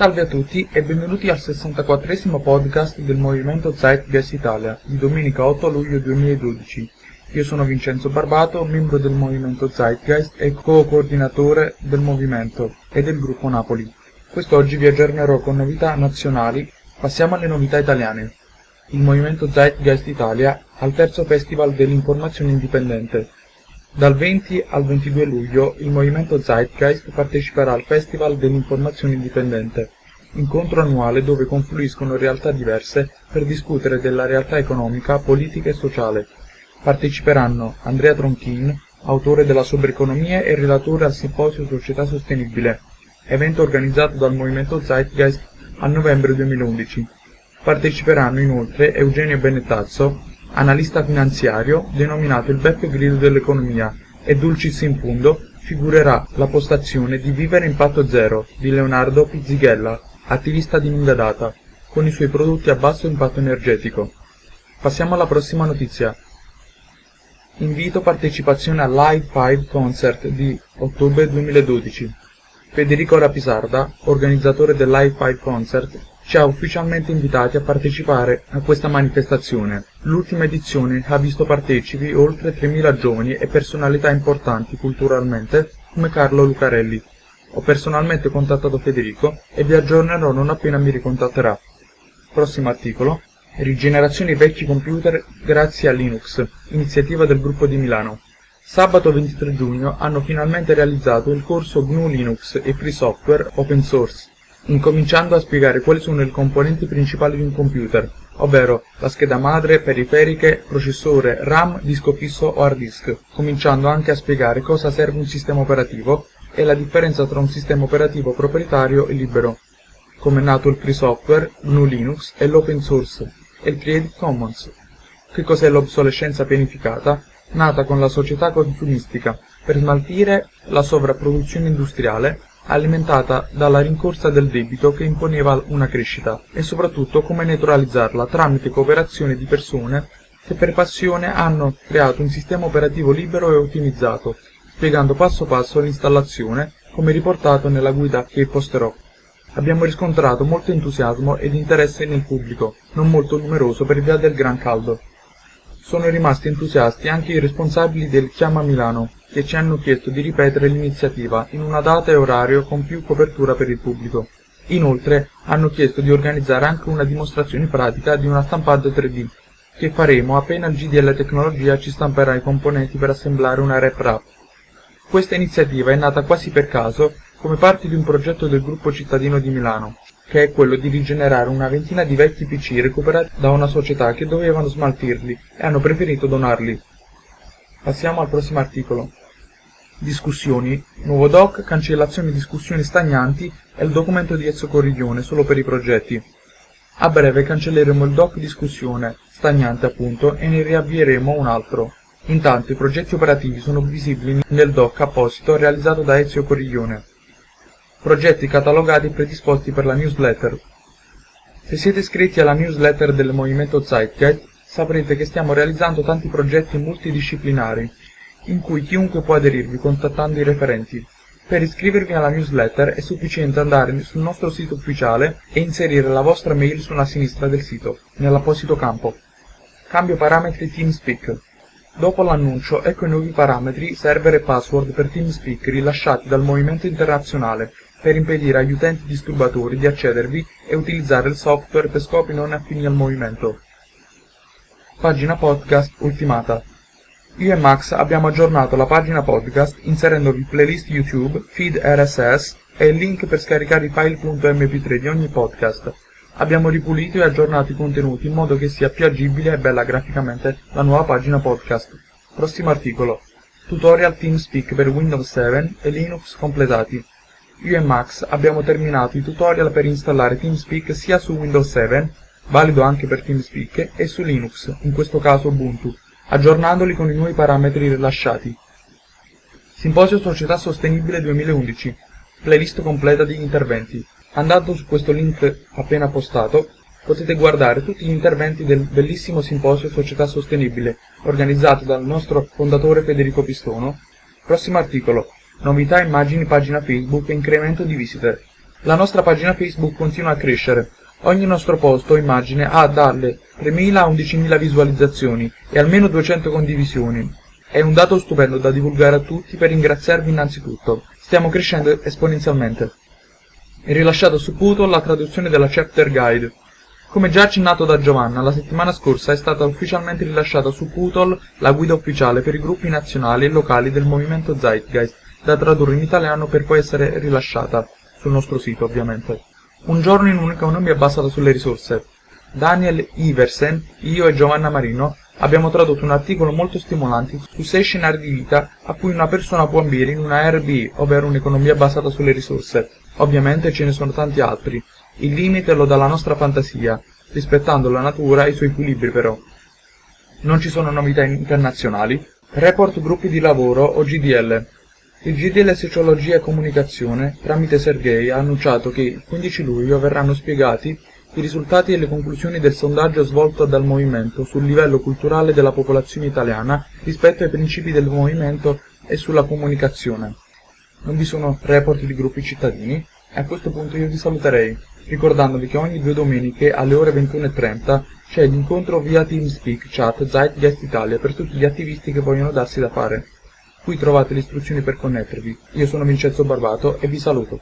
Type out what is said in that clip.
Salve a tutti e benvenuti al 64esimo podcast del Movimento Zeitgeist Italia di domenica 8 luglio 2012. Io sono Vincenzo Barbato, membro del Movimento Zeitgeist e co-coordinatore del movimento e del gruppo Napoli. Quest'oggi vi aggiornerò con novità nazionali. Passiamo alle novità italiane. Il Movimento Zeitgeist Italia al terzo Festival dell'Informazione Indipendente. Dal 20 al 22 luglio il Movimento Zeitgeist parteciperà al Festival dell'Informazione Indipendente, incontro annuale dove confluiscono realtà diverse per discutere della realtà economica, politica e sociale. Parteciperanno Andrea Tronchin, autore della Sobreeconomia e relatore al Simposio Società Sostenibile, evento organizzato dal Movimento Zeitgeist a novembre 2011. Parteciperanno inoltre Eugenio Benettazzo, analista finanziario, denominato il Beppe Grillo dell'economia, e dulcis in fundo figurerà la postazione di Vivere Impatto Zero di Leonardo Pizzighella, attivista di lunga data, con i suoi prodotti a basso impatto energetico. Passiamo alla prossima notizia. Invito partecipazione al Live 5 Concert di ottobre 2012. Federico Rapisarda, organizzatore del Live 5 Concert, ci ha ufficialmente invitati a partecipare a questa manifestazione. L'ultima edizione ha visto partecipi oltre 3.000 giovani e personalità importanti culturalmente come Carlo Lucarelli. Ho personalmente contattato Federico e vi aggiornerò non appena mi ricontatterà. Prossimo articolo. Rigenerazione vecchi computer grazie a Linux, iniziativa del gruppo di Milano. Sabato 23 giugno hanno finalmente realizzato il corso GNU Linux e Free Software Open Source incominciando a spiegare quali sono i componenti principali di un computer, ovvero la scheda madre, periferiche, processore, RAM, disco fisso o hard disk, cominciando anche a spiegare cosa serve un sistema operativo e la differenza tra un sistema operativo proprietario e libero, come è nato il free software, GNU Linux e l'open source e il Creative Commons. Che cos'è l'obsolescenza pianificata? Nata con la società consumistica per smaltire la sovrapproduzione industriale alimentata dalla rincorsa del debito che imponeva una crescita, e soprattutto come neutralizzarla tramite cooperazione di persone che per passione hanno creato un sistema operativo libero e ottimizzato, spiegando passo passo l'installazione, come riportato nella guida che posterò. Abbiamo riscontrato molto entusiasmo ed interesse nel pubblico, non molto numeroso per via del gran caldo. Sono rimasti entusiasti anche i responsabili del Chiama Milano, che ci hanno chiesto di ripetere l'iniziativa in una data e orario con più copertura per il pubblico. Inoltre hanno chiesto di organizzare anche una dimostrazione pratica di una stampante 3D, che faremo appena il GDL Tecnologia ci stamperà i componenti per assemblare una rep rap. Questa iniziativa è nata quasi per caso come parte di un progetto del gruppo cittadino di Milano, che è quello di rigenerare una ventina di vecchi PC recuperati da una società che dovevano smaltirli e hanno preferito donarli. Passiamo al prossimo articolo. Discussioni, nuovo doc, cancellazione discussioni stagnanti e il documento di Ezio Corriglione solo per i progetti. A breve cancelleremo il doc discussione, stagnante appunto, e ne riavvieremo un altro. Intanto i progetti operativi sono visibili nel doc apposito realizzato da Ezio Corriglione. Progetti catalogati e predisposti per la newsletter. Se siete iscritti alla newsletter del Movimento Zeitgeist, saprete che stiamo realizzando tanti progetti multidisciplinari, in cui chiunque può aderirvi contattando i referenti. Per iscrivervi alla newsletter è sufficiente andare sul nostro sito ufficiale e inserire la vostra mail sulla sinistra del sito, nell'apposito campo. Cambio parametri TeamSpeak. Dopo l'annuncio, ecco i nuovi parametri server e password per TeamSpeak rilasciati dal Movimento Internazionale per impedire agli utenti disturbatori di accedervi e utilizzare il software per scopi non affini al movimento. Pagina podcast ultimata. Io e Max abbiamo aggiornato la pagina podcast inserendovi playlist YouTube, feed RSS e il link per scaricare i file.mp3 di ogni podcast. Abbiamo ripulito e aggiornato i contenuti in modo che sia più agibile e bella graficamente la nuova pagina podcast. Prossimo articolo. Tutorial TeamSpeak per Windows 7 e Linux completati. Io e Max abbiamo terminato i tutorial per installare TeamSpeak sia su Windows 7, valido anche per TeamSpeak, e su Linux, in questo caso Ubuntu aggiornandoli con i nuovi parametri rilasciati. Simposio Società Sostenibile 2011 Playlist completa di interventi. Andando su questo link appena postato, potete guardare tutti gli interventi del bellissimo Simposio Società Sostenibile, organizzato dal nostro fondatore Federico Pistono. Prossimo articolo. Novità immagini pagina Facebook e incremento di visitor. La nostra pagina Facebook continua a crescere. Ogni nostro post o immagine ha dalle 3.000 a 11.000 visualizzazioni e almeno 200 condivisioni. È un dato stupendo da divulgare a tutti per ringraziarvi innanzitutto. Stiamo crescendo esponenzialmente. È rilasciato su Puto la traduzione della Chapter Guide. Come già accennato da Giovanna, la settimana scorsa è stata ufficialmente rilasciata su Putol la guida ufficiale per i gruppi nazionali e locali del movimento Zeitgeist, da tradurre in italiano per poi essere rilasciata, sul nostro sito ovviamente. Un giorno in un'economia basata sulle risorse. Daniel Iversen, io e Giovanna Marino abbiamo tradotto un articolo molto stimolante su sei scenari di vita a cui una persona può ambire in una RB, ovvero un'economia basata sulle risorse. Ovviamente ce ne sono tanti altri, il limite lo dà la nostra fantasia, rispettando la natura e i suoi equilibri però. Non ci sono novità internazionali. Report gruppi di lavoro o GDL. Il GDL Sociologia e Comunicazione, tramite Sergei, ha annunciato che il 15 luglio verranno spiegati i risultati e le conclusioni del sondaggio svolto dal movimento sul livello culturale della popolazione italiana rispetto ai principi del movimento e sulla comunicazione. Non vi sono report di gruppi cittadini? E a questo punto io vi saluterei ricordandovi che ogni due domeniche alle ore 21.30 c'è l'incontro via TeamSpeak Chat Zeitgeist Italia per tutti gli attivisti che vogliono darsi da fare. Qui trovate le istruzioni per connettervi. Io sono Vincenzo Barbato e vi saluto.